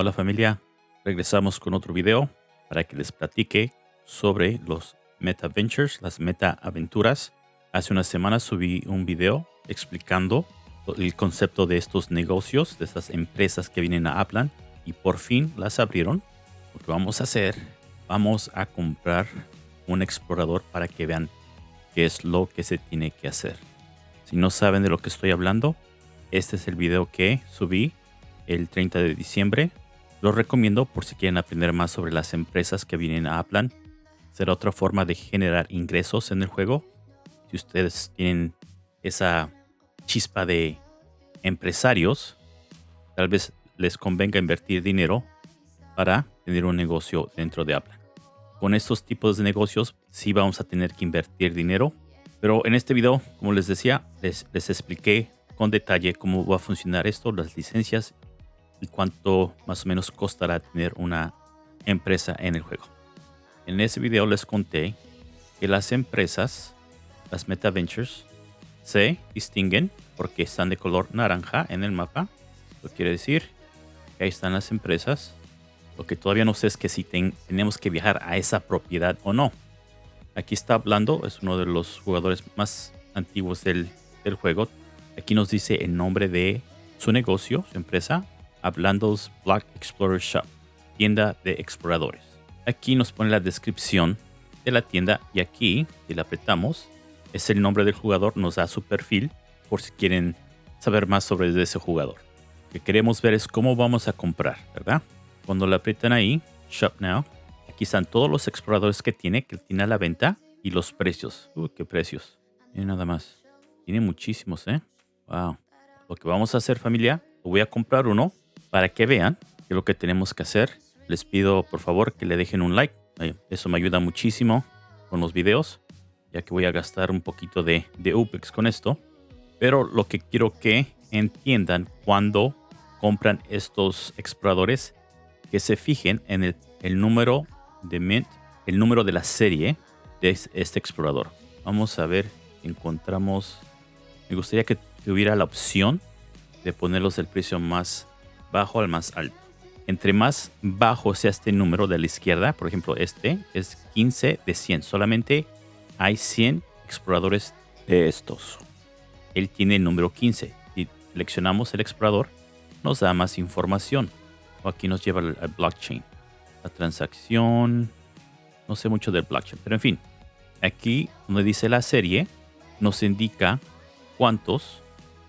Hola familia, regresamos con otro video para que les platique sobre los Meta Ventures, las Meta Aventuras. Hace unas semanas subí un video explicando el concepto de estos negocios, de estas empresas que vienen a Aplan y por fin las abrieron. Lo que vamos a hacer, vamos a comprar un explorador para que vean qué es lo que se tiene que hacer. Si no saben de lo que estoy hablando, este es el video que subí el 30 de diciembre. Lo recomiendo por si quieren aprender más sobre las empresas que vienen a Aplan. Será otra forma de generar ingresos en el juego. Si ustedes tienen esa chispa de empresarios, tal vez les convenga invertir dinero para tener un negocio dentro de Aplan. Con estos tipos de negocios sí vamos a tener que invertir dinero. Pero en este video, como les decía, les, les expliqué con detalle cómo va a funcionar esto, las licencias y cuánto más o menos costará tener una empresa en el juego. En ese video les conté que las empresas, las Meta Ventures, se distinguen porque están de color naranja en el mapa. Lo quiere decir que ahí están las empresas. Lo que todavía no sé es que si tenemos que viajar a esa propiedad o no. Aquí está hablando, es uno de los jugadores más antiguos del, del juego. Aquí nos dice el nombre de su negocio, su empresa, Hablando's Black Explorer Shop, tienda de exploradores. Aquí nos pone la descripción de la tienda y aquí, si la apretamos, es el nombre del jugador, nos da su perfil por si quieren saber más sobre ese jugador. Lo que queremos ver es cómo vamos a comprar, ¿verdad? Cuando la aprietan ahí, Shop Now, aquí están todos los exploradores que tiene, que tiene a la venta y los precios. Uy, qué precios. Nada más. Tiene muchísimos, ¿eh? Wow. Lo que vamos a hacer familia, voy a comprar uno para que vean que lo que tenemos que hacer. Les pido por favor que le dejen un like. Eso me ayuda muchísimo con los videos, ya que voy a gastar un poquito de, de UPEX con esto. Pero lo que quiero que entiendan cuando compran estos exploradores, que se fijen en el, el número de Mint, el número de la serie de este explorador. Vamos a ver, encontramos... Me gustaría que tuviera la opción de ponerlos el precio más bajo al más alto. Entre más bajo sea este número de la izquierda, por ejemplo este, es 15 de 100. Solamente hay 100 exploradores de estos. Él tiene el número 15. Si seleccionamos el explorador, nos da más información. O aquí nos lleva al, blockchain. La transacción, no sé mucho del blockchain, pero en fin. Aquí donde dice la serie, nos indica cuántos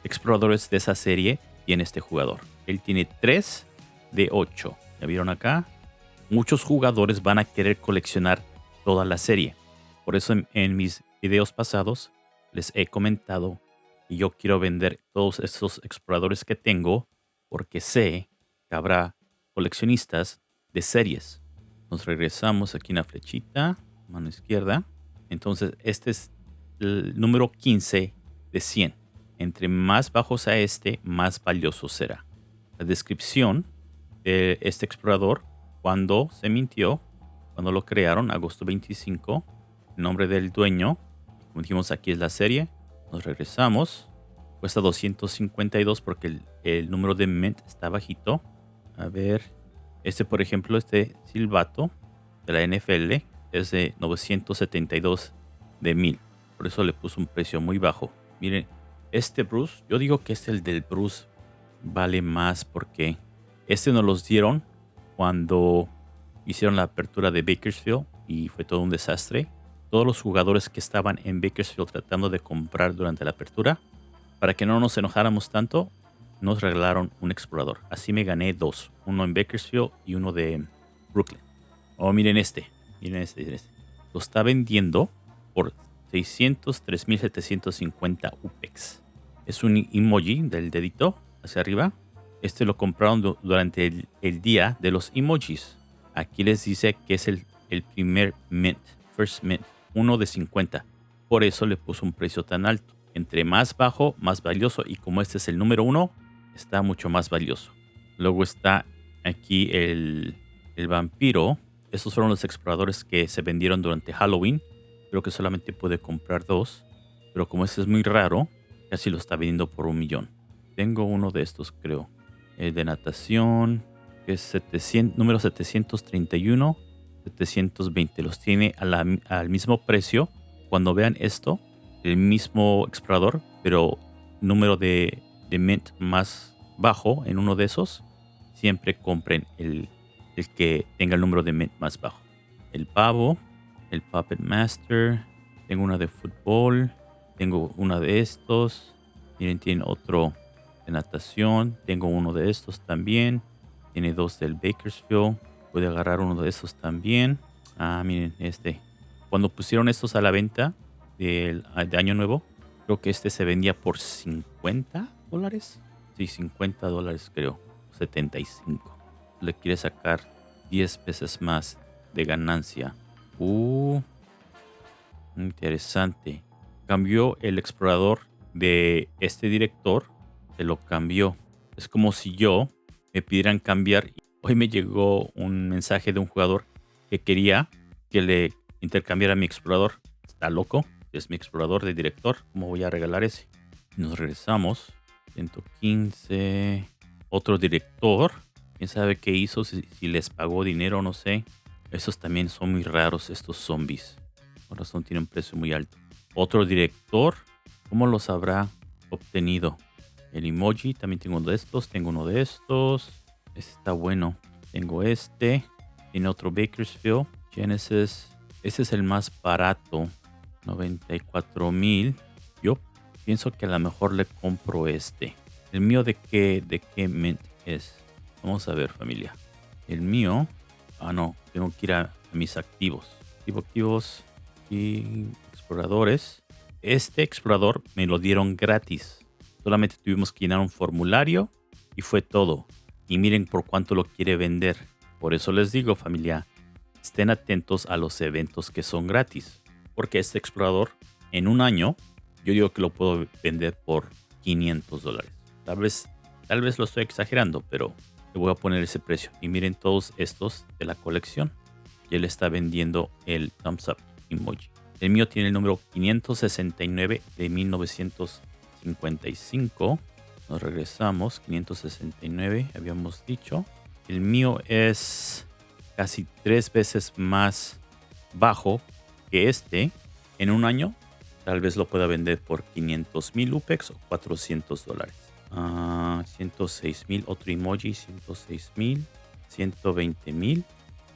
exploradores de esa serie tiene este jugador. Él tiene 3 de 8. ¿Ya vieron acá? Muchos jugadores van a querer coleccionar toda la serie. Por eso en, mis videos pasados les he comentado que yo quiero vender todos estos exploradores que tengo porque sé que habrá coleccionistas de series. Nos regresamos aquí en la flechita, mano izquierda. Entonces este es el número 15 de 100. Entre más bajos a este, más valioso será. La descripción de este explorador, cuando se mintió, cuando lo crearon, agosto 25, el nombre del dueño, como dijimos aquí es la serie, nos regresamos, cuesta 252 porque el, número de mint está bajito. A ver, este por ejemplo, este silbato de la NFL es de 972 de 1000. Por eso le puso un precio muy bajo. Miren, este Bruce, yo digo que es el del Bruce vale más porque este nos los dieron cuando hicieron la apertura de Bakersfield y fue todo un desastre. Todos los jugadores que estaban en Bakersfield tratando de comprar durante la apertura, para que no nos enojáramos tanto, nos regalaron un explorador. Así me gané dos, uno en Bakersfield y uno de Brooklyn. Oh, miren este, miren este, este. Lo está vendiendo por 603.750 UPEX es un emoji del dedito hacia arriba. Este lo compraron durante el, día de los emojis. Aquí les dice que es el, el primer mint, first mint, uno de 50. Por eso le puso un precio tan alto. Entre más bajo, más valioso. Y como este es el número uno, está mucho más valioso. Luego está aquí el, el vampiro. Estos fueron los exploradores que se vendieron durante Halloween. Creo que solamente pude comprar dos. Pero como este es muy raro, Casi lo está vendiendo por un millón. Tengo uno de estos, creo. de natación. que es 700, número 731, 720. Los tiene al mismo precio. Cuando vean esto, el mismo explorador, pero número de, de mint más bajo en uno de esos, siempre compren el, el que tenga el número de mint más bajo. El pavo, el Puppet Master, tengo una de fútbol, tengo una de estos. Miren, tiene otro natación. Tengo uno de estos también. Tiene dos del Bakersfield. Puede agarrar uno de estos también. Ah, miren, este. Cuando pusieron estos a la venta de, de Año Nuevo, creo que este se vendía por 50 dólares. Sí, 50 dólares creo. 75. Le quiere sacar 10 veces más de ganancia. Uh, interesante cambió el explorador de este director, se lo cambió. Es como si yo me pidieran cambiar. Hoy me llegó un mensaje de un jugador que quería que le intercambiara mi explorador. Está loco, es mi explorador de director. ¿Cómo voy a regalar ese? Nos regresamos. 115. Otro director. Quién sabe qué hizo, si, les pagó dinero, no sé. Esos también son muy raros, estos zombies. Por razón tienen precio muy alto. Otro director, ¿cómo los habrá obtenido? El emoji, también tengo uno de estos, tengo uno de estos. Este está bueno. Tengo este. Tiene otro Bakersfield. Genesis. Este es el más barato. 94 mil. Yo pienso que a lo mejor le compro este. ¿El mío de qué, de qué mint es? Vamos a ver, familia. El mío... Ah, no. Tengo que ir a, mis activos. activos y exploradores. Este explorador me lo dieron gratis. Solamente tuvimos que llenar un formulario y fue todo. Y miren por cuánto lo quiere vender. Por eso les digo familia, estén atentos a los eventos que son gratis. Porque este explorador en un año, yo digo que lo puedo vender por 500 dólares. Tal vez, tal vez lo estoy exagerando, pero le voy a poner ese precio. Y miren todos estos de la colección. Y él está vendiendo el thumbs up emoji. El mío tiene el número 569 de 1955. Nos regresamos. 569, habíamos dicho. El mío es casi tres veces más bajo que este. En un año, tal vez lo pueda vender por 500 mil UPEX o 400 dólares. 106 ah, mil, otro emoji, 106 mil, 120 mil,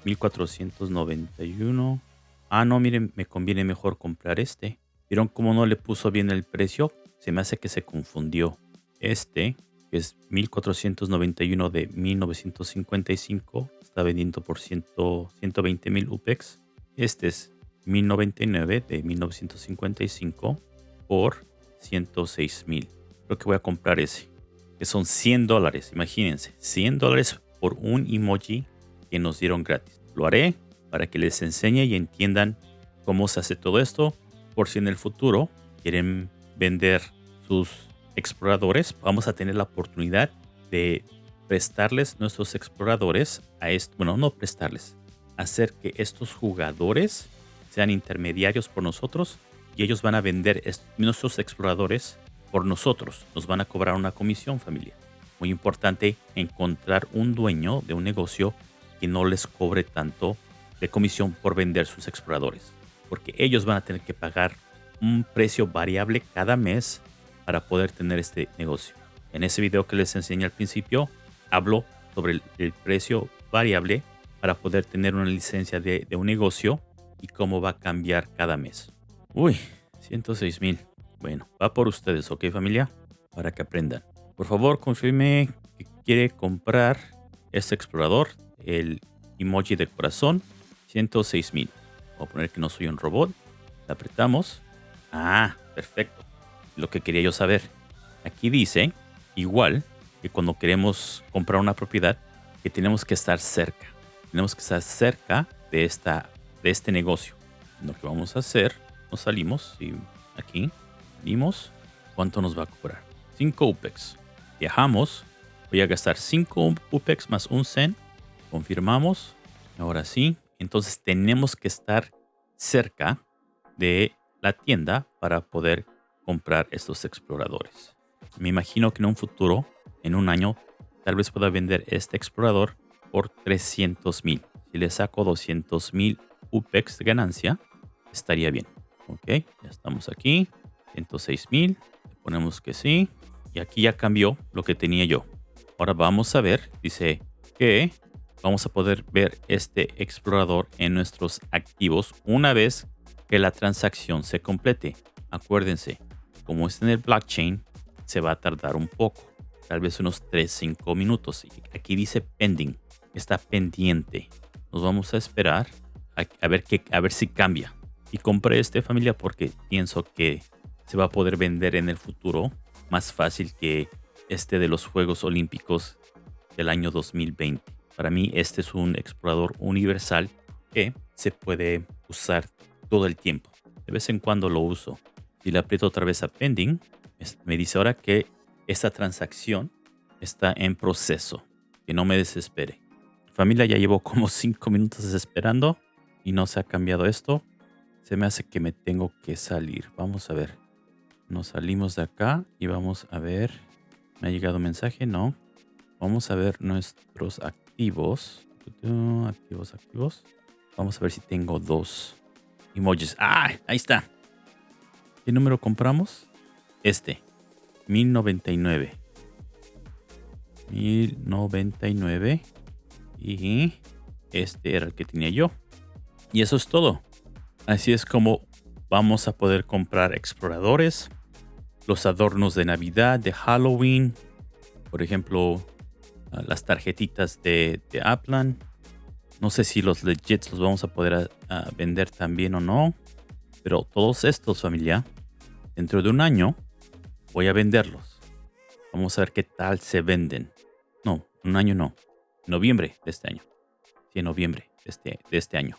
1491. Ah, no, miren, me conviene mejor comprar este. ¿Vieron cómo no le puso bien el precio? Se me hace que se confundió. Este, que es 1491 de 1955, está vendiendo por 120 mil UPEX. Este es 1099 de 1955 por 106 mil. Creo que voy a comprar ese, que son 100 dólares. Imagínense, 100 dólares por un emoji que nos dieron gratis. Lo haré para que les enseñe y entiendan cómo se hace todo esto. Por si en el futuro quieren vender sus exploradores, vamos a tener la oportunidad de prestarles nuestros exploradores a esto. Bueno, no prestarles, hacer que estos jugadores sean intermediarios por nosotros y ellos van a vender nuestros exploradores por nosotros. Nos van a cobrar una comisión, familia. Muy importante encontrar un dueño de un negocio que no les cobre tanto de comisión por vender sus exploradores, porque ellos van a tener que pagar un precio variable cada mes para poder tener este negocio. En ese video que les enseñé al principio, hablo sobre el, precio variable para poder tener una licencia de, un negocio y cómo va a cambiar cada mes. Uy, 106 mil. Bueno, va por ustedes, ¿ok familia? Para que aprendan. Por favor, confirme que quiere comprar este explorador, el emoji de corazón 106 mil. Voy a poner que no soy un robot. Le apretamos. Ah, perfecto. Lo que quería yo saber. Aquí dice, igual que cuando queremos comprar una propiedad, que tenemos que estar cerca. Tenemos que estar cerca de, esta, de este negocio. Lo que vamos a hacer, nos salimos y aquí salimos. ¿Cuánto nos va a cobrar? 5 UPEX. Viajamos. Voy a gastar 5 UPEX más un CEN. Confirmamos. Ahora sí, entonces tenemos que estar cerca de la tienda para poder comprar estos exploradores. Me imagino que en un futuro, en un año, tal vez pueda vender este explorador por 300 mil. Si le saco 200 mil UPEX de ganancia, estaría bien. Ok, ya estamos aquí. 106 mil. Ponemos que sí. Y aquí ya cambió lo que tenía yo. Ahora vamos a ver. Dice que vamos a poder ver este explorador en nuestros activos una vez que la transacción se complete. Acuérdense, como está en el blockchain, se va a tardar un poco, tal vez unos 3-5 minutos. Aquí dice pending, está pendiente. Nos vamos a esperar a, ver, a ver si cambia. Y compré este familia porque pienso que se va a poder vender en el futuro más fácil que este de los Juegos Olímpicos del año 2020. Para mí este es un explorador universal que se puede usar todo el tiempo. De vez en cuando lo uso. Si le aprieto otra vez a pending, me dice ahora que esta transacción está en proceso. Que no me desespere. Familia, ya llevo como 5 minutos esperando y no se ha cambiado esto. Se me hace que me tengo que salir. Vamos a ver. Nos salimos de acá y vamos a ver. ¿Me ha llegado un mensaje? No. Vamos a ver nuestros activos. Activos, activos. Vamos a ver si tengo dos emojis. ¡Ah! Ahí está. ¿Qué número compramos? Este. 1099. 1099. Y este era el que tenía yo. Y eso es todo. Así es como vamos a poder comprar exploradores, los adornos de Navidad, de Halloween, por ejemplo, ah, las tarjetitas de, de Aplan. No sé si los legits los vamos a poder ah, ah, vender también o no. Pero todos estos, familia, dentro de un año voy a venderlos. Vamos a ver qué tal se venden. No, un año no. Noviembre de este año. Sí, noviembre de este, de este año.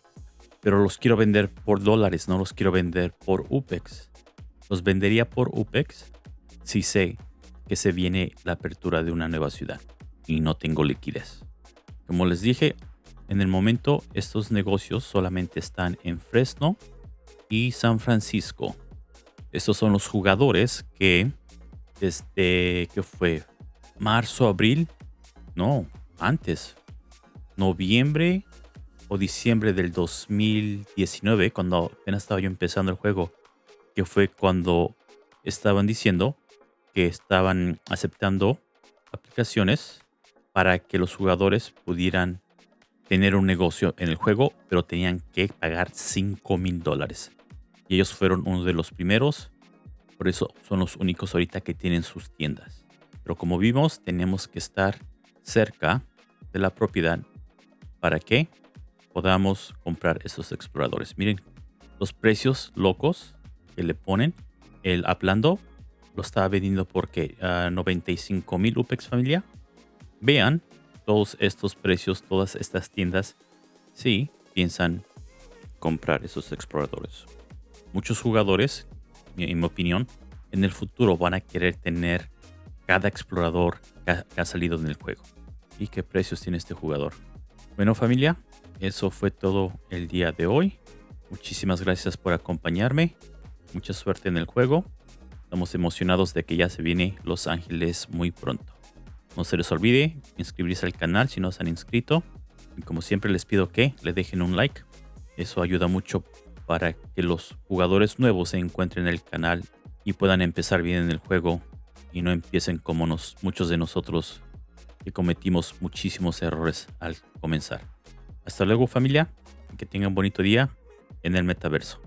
Pero los quiero vender por dólares, no los quiero vender por UPEX. Los vendería por UPEX si sé que se viene la apertura de una nueva ciudad y no tengo liquidez. Como les dije, en el momento estos negocios solamente están en Fresno y San Francisco. Estos son los jugadores que desde que fue marzo, abril, no, antes, noviembre o diciembre del 2019, cuando apenas estaba yo empezando el juego, que fue cuando estaban diciendo que estaban aceptando aplicaciones para que los jugadores pudieran tener un negocio en el juego, pero tenían que pagar 5 mil dólares. Y ellos fueron uno de los primeros. Por eso son los únicos ahorita que tienen sus tiendas. Pero como vimos, tenemos que estar cerca de la propiedad para que podamos comprar esos exploradores. Miren los precios locos que le ponen. El Aplando lo estaba vendiendo porque a 95 mil UPEX familia. Vean todos estos precios, todas estas tiendas, si piensan comprar esos exploradores muchos jugadores, en mi opinión, en el futuro van a querer tener cada explorador que ha, salido en el juego. ¿Y qué precios tiene este jugador? Bueno familia, eso fue todo el día de hoy. Muchísimas gracias por acompañarme. Mucha suerte en el juego. Estamos emocionados de que ya se viene Los Ángeles muy pronto. No se les olvide inscribirse al canal si no se han inscrito. Y como siempre les pido que le dejen un like. Eso ayuda mucho para que los jugadores nuevos se encuentren en el canal y puedan empezar bien en el juego y no empiecen como muchos de nosotros que cometimos muchísimos errores al comenzar. Hasta luego familia, que tengan un bonito día en el metaverso.